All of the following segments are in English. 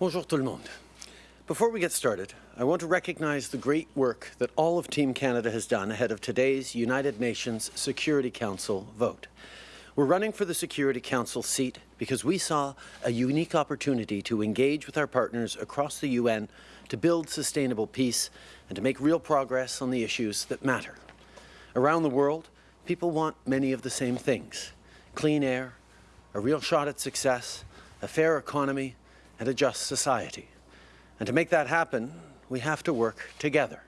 Bonjour tout le monde. Before we get started, I want to recognize the great work that all of Team Canada has done ahead of today's United Nations Security Council vote. We're running for the Security Council seat because we saw a unique opportunity to engage with our partners across the UN to build sustainable peace and to make real progress on the issues that matter. Around the world, people want many of the same things. Clean air, a real shot at success, a fair economy, and a just society. And to make that happen, we have to work together,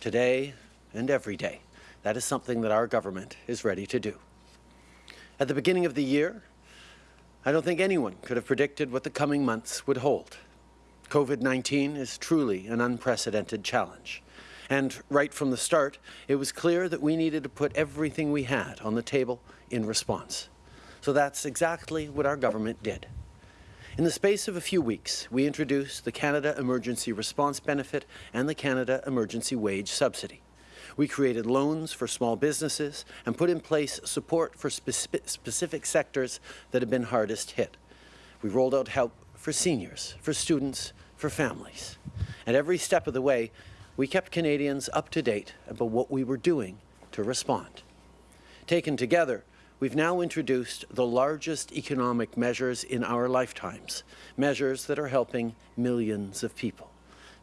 today and every day. That is something that our government is ready to do. At the beginning of the year, I don't think anyone could have predicted what the coming months would hold. COVID-19 is truly an unprecedented challenge. And right from the start, it was clear that we needed to put everything we had on the table in response. So that's exactly what our government did. In the space of a few weeks, we introduced the Canada Emergency Response Benefit and the Canada Emergency Wage Subsidy. We created loans for small businesses and put in place support for spe specific sectors that have been hardest hit. We rolled out help for seniors, for students, for families. At every step of the way, we kept Canadians up to date about what we were doing to respond. Taken together, we've now introduced the largest economic measures in our lifetimes, measures that are helping millions of people,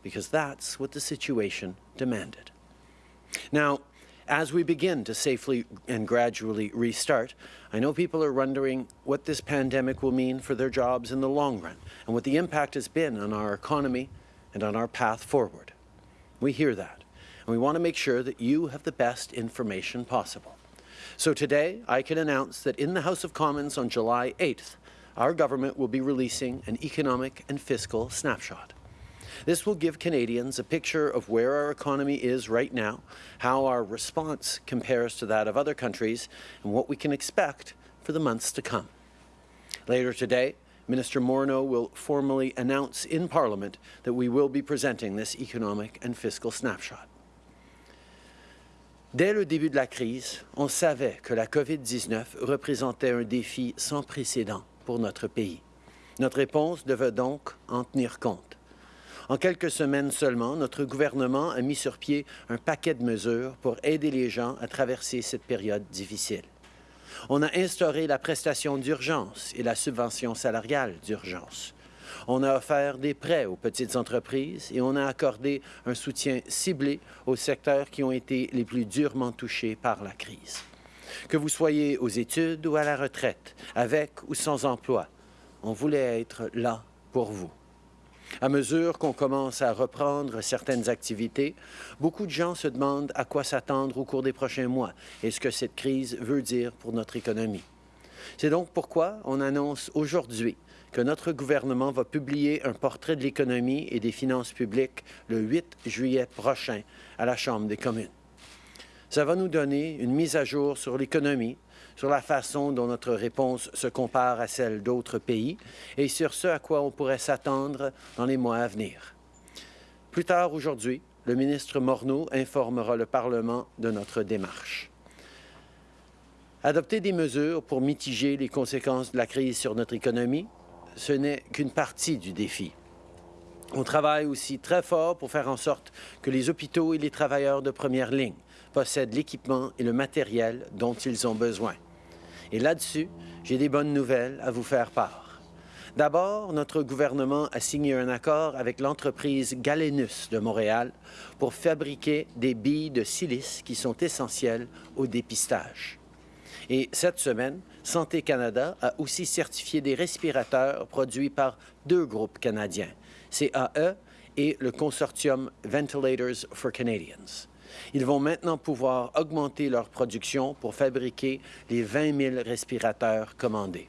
because that's what the situation demanded. Now, as we begin to safely and gradually restart, I know people are wondering what this pandemic will mean for their jobs in the long run and what the impact has been on our economy and on our path forward. We hear that, and we want to make sure that you have the best information possible. So today, I can announce that in the House of Commons on July 8th, our government will be releasing an economic and fiscal snapshot. This will give Canadians a picture of where our economy is right now, how our response compares to that of other countries, and what we can expect for the months to come. Later today, Minister Morneau will formally announce in Parliament that we will be presenting this economic and fiscal snapshot. Dès le début de la crise, on savait que la COVID-19 représentait un défi sans précédent pour notre pays. Notre réponse devait donc en tenir compte. En quelques semaines seulement, notre gouvernement a mis sur pied un paquet de mesures pour aider les gens à traverser cette période difficile. On a instauré la prestation d'urgence et la subvention salariale d'urgence. On a offert des prêts aux petites entreprises et on a accordé un soutien ciblé aux secteurs qui ont été les plus durement touchés par la crise. Que vous soyez aux études ou à la retraite, avec ou sans emploi, on voulait être là pour vous. À mesure qu'on commence à reprendre certaines activités, beaucoup de gens se demandent à quoi s'attendre au cours des prochains mois et ce que cette crise veut dire pour notre économie. C'est donc pourquoi on annonce aujourd'hui que notre gouvernement va publier un portrait de l'économie et des finances publiques le 8 juillet prochain à la Chambre des communes. Ça va nous donner une mise à jour sur l'économie, sur la façon dont notre réponse se compare à celle d'autres pays et sur ce à quoi on pourrait s'attendre dans les mois à venir. Plus tard aujourd'hui, le ministre Morneau informera le Parlement de notre démarche. Adopter des mesures pour mitiger les conséquences de la crise sur notre économie, ce n'est qu'une partie du défi. On travaille aussi très fort pour faire en sorte que les hôpitaux et les travailleurs de première ligne possèdent l'équipement et le matériel dont ils ont besoin. Et là-dessus, j'ai des bonnes nouvelles à vous faire part. D'abord, notre gouvernement a signé un accord avec l'entreprise Galenus de Montréal pour fabriquer des billes de silice qui sont essentielles au dépistage. Et cette semaine, Santé Canada a aussi certifié des respirateurs produits par deux groupes canadiens, CAE et le consortium Ventilators for Canadians. Ils vont maintenant pouvoir augmenter leur production pour fabriquer les 20 000 respirateurs commandés.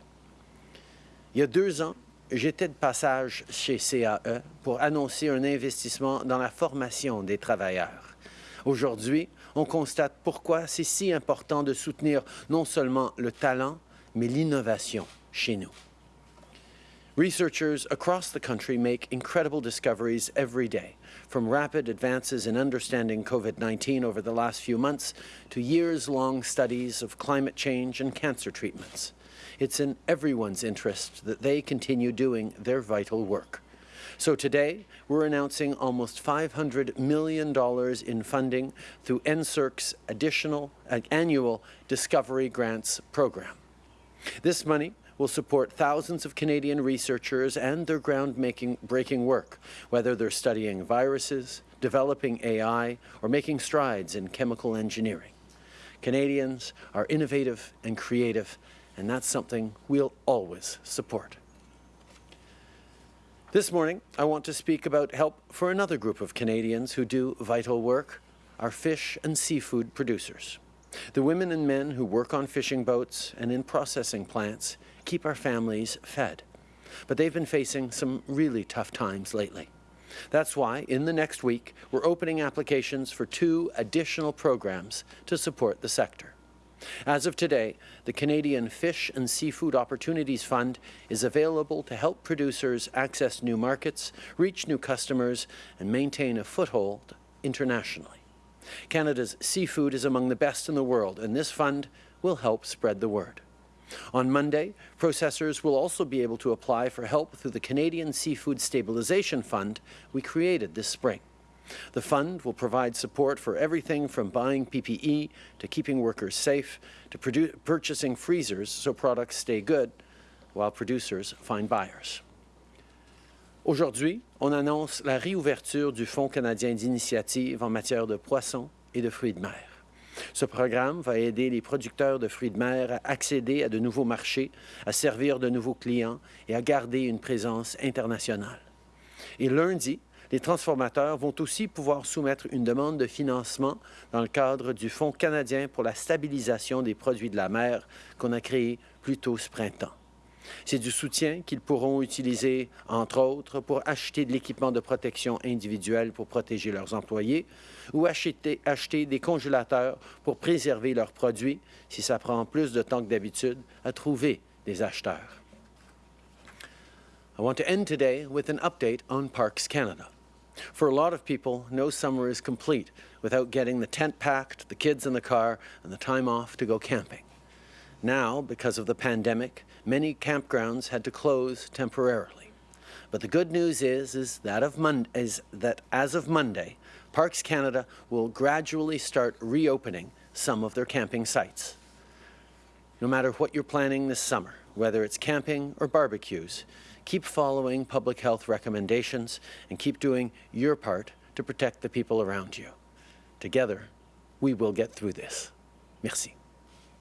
Il y a deux ans, j'étais de passage chez CAE pour annoncer un investissement dans la formation des travailleurs. Aujourd'hui, on constate pourquoi c'est si important de soutenir non seulement le talent, mais l'innovation chez nous. Researchers across the country make incredible discoveries every day, from rapid advances in understanding COVID-19 over the last few months to years-long studies of climate change and cancer treatments. It's in everyone's interest that they continue doing their vital work. So today, we're announcing almost $500 million in funding through NSERC's additional uh, annual Discovery Grants program. This money will support thousands of Canadian researchers and their groundbreaking work, whether they're studying viruses, developing AI, or making strides in chemical engineering. Canadians are innovative and creative, and that's something we'll always support. This morning, I want to speak about help for another group of Canadians who do vital work, our fish and seafood producers. The women and men who work on fishing boats and in processing plants keep our families fed. But they've been facing some really tough times lately. That's why, in the next week, we're opening applications for two additional programs to support the sector. As of today, the Canadian Fish and Seafood Opportunities Fund is available to help producers access new markets, reach new customers, and maintain a foothold internationally. Canada's seafood is among the best in the world, and this fund will help spread the word. On Monday, processors will also be able to apply for help through the Canadian Seafood Stabilization Fund we created this spring. The fund will provide support for everything from buying PPE to keeping workers safe to purchasing freezers so products stay good while producers find buyers. Aujourd'hui, on annonce la réouverture du Fonds canadien d'initiative en matière de poissons et de fruits de mer. Ce programme va aider les producteurs de fruits de mer à accéder à de nouveaux marchés, à servir de nouveaux clients et à garder une présence internationale. Et lundi, les transformateurs vont aussi pouvoir soumettre une demande de financement dans le cadre du Fonds canadien pour la stabilisation des produits de la mer qu'on a créé plus tôt ce printemps. C'est du soutien qu'ils pourront utiliser, entre autres, pour acheter de l'équipement de protection individuelle pour protéger leurs employés ou acheter, des congélateurs pour préserver leurs produits si ça prend plus de temps que d'habitude à trouver des acheteurs. I want to end today with an update on Parks Canada. For a lot of people, no summer is complete without getting the tent packed, the kids in the car, and the time off to go camping. Now, because of the pandemic, many campgrounds had to close temporarily. But the good news is, is, that, of Mon is that as of Monday, Parks Canada will gradually start reopening some of their camping sites. No matter what you're planning this summer, whether it's camping or barbecues, keep following public health recommendations and keep doing your part to protect the people around you. Together, we will get through this. Merci.